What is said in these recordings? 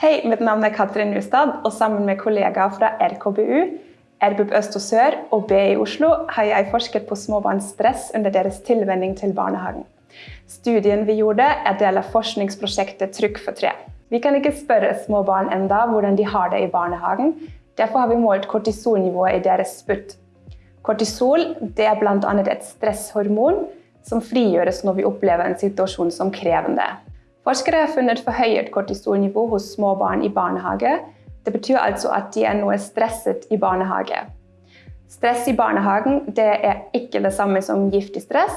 Hei, mitt navn er Katrin Nustad, og sammen med kollegaer fra RKBU, RBUP Øst og Sør og BI Oslo har jeg forsket på småbarns stress under deres tilvenning til barnehagen. Studien vi gjorde, er del av forskningsprosjektet Trykk for tre. Vi kan ikke spørre små barn enda hvordan de har det i barnehagen. Derfor har vi målt kortisolnivået i deres sputt. Kortisol er bl.a. et stresshormon som frigjøres når vi opplever en situasjon som krevende. Forskere har funnet forhøyet kortisolnivå hos små barn i barnehage. Det betyr altså at de er noe stresset i barnehage. Stress i barnehagen er ikke det samme som giftig stress,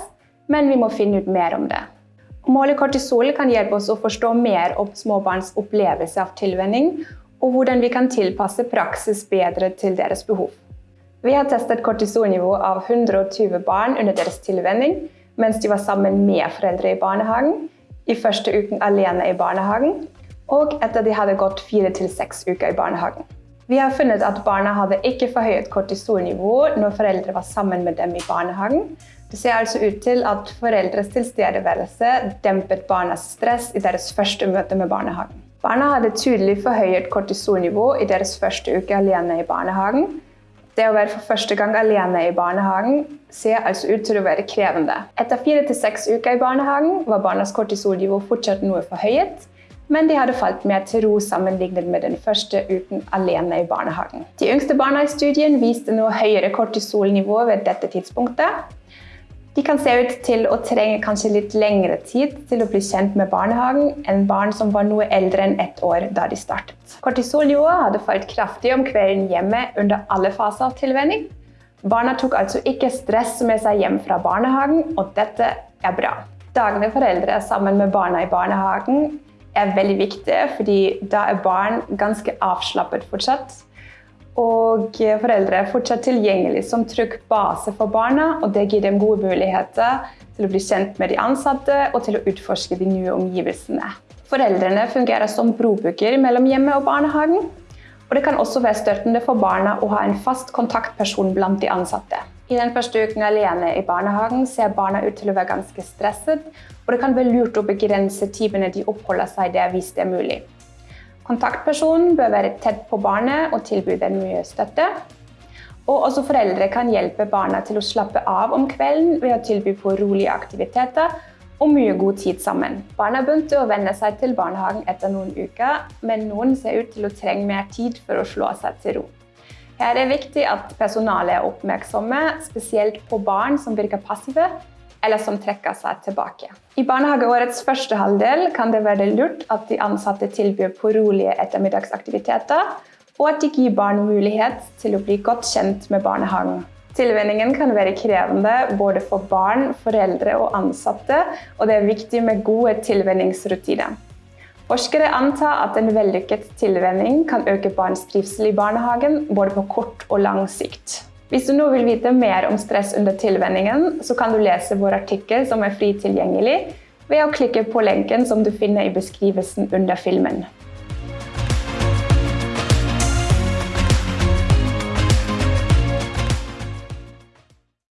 men vi må finne ut mer om det. Å måle kortisol kan hjelpe oss å forstå mer om småbarns opplevelse av tilvenning, og hvordan vi kan tilpasse praksis bedre til deres behov. Vi har testet kortisolnivå av 120 barn under deres tilvenning mens de var sammen med foreldre i barnehagen, i første uken alene i barnehagen, og etter de hadde gått fire til seks uker i barnehagen. Vi har funnet at barna hadde ikke forhøyet kortisolnivå når foreldre var sammen med dem i barnehagen. Det ser altså ut til at foreldres tilstedeværelse dempet barnas stress i deres første møte med barnehagen. Barna hadde tydelig forhøyet kortisolnivå i deres første uke alene i barnehagen, det å være for første gang alene i barnehagen ser altså ut til å være krevende. Etter fire til seks uker i barnehagen var barnas kortisolnivå fortsatt noe forhøyet, men de hadde falt mer til ro sammenlignet med den første uken alene i barnehagen. De yngste barna i studien viste noe høyere kortisolnivå ved dette tidspunktet. De kan se ut til å trenge kanskje litt lengre tid til å bli kjent med barnehagen enn barn som var noe eldre enn ett år da de startet. Kortisolnivået hadde falt kraftig om kvelden hjemme under alle faser av tilvenning. Barna tok altså ikke stress med seg hjem fra barnehagen, og dette er bra. Dagene foreldre sammen med barna i barnehagen er veldig viktige, fordi da er barn ganske avslappet fortsatt. Og foreldre er fortsatt tilgjengelig som trygg base for barna, og det gir dem gode muligheter til å bli kjent med de ansatte og til å utforske de nye omgivelsene. Foreldrene fungerer som brobygger mellom hjemmet og barnehagen. Og det kan også være støttende for barna å ha en fast kontaktperson blant de ansatte. I den første uken alene i barnehagen ser barna ut til å være ganske stresset, og det kan være lurt å begrense timene de oppholder seg der hvis det er mulig. Kontaktpersonen bør være tett på barnet og tilby dem mye støtte. Og også foreldre kan hjelpe barna til å slappe av om kvelden ved å tilby på rolige aktiviteter og mye god tid sammen. Barna begynte å venne seg til barnehagen etter noen uker, men noen ser ut til å trenge mer tid for å slå seg til ro. Her er det viktig at personalet er oppmerksomme, spesielt på barn som virker passive eller som trekker seg tilbake. I barnehageårets første halvdel kan det være lurt at de ansatte tilbyr på rolige ettermiddagsaktiviteter, og at de gir barn mulighet til å bli godt kjent med barnehagen. Tilvenningen kan være krevende både for barn, foreldre og ansatte, og det er viktig med gode tilvenningsrutiner. Forskere antar at en vellykket tilvenning kan øke barns trivsel i barnehagen både på kort og lang sikt. Hvis du nå vil vite mer om stress under tilvenningen, så kan du lese vår artikkel som er fri tilgjengelig ved å klikke på lenken som du finner i beskrivelsen under filmen.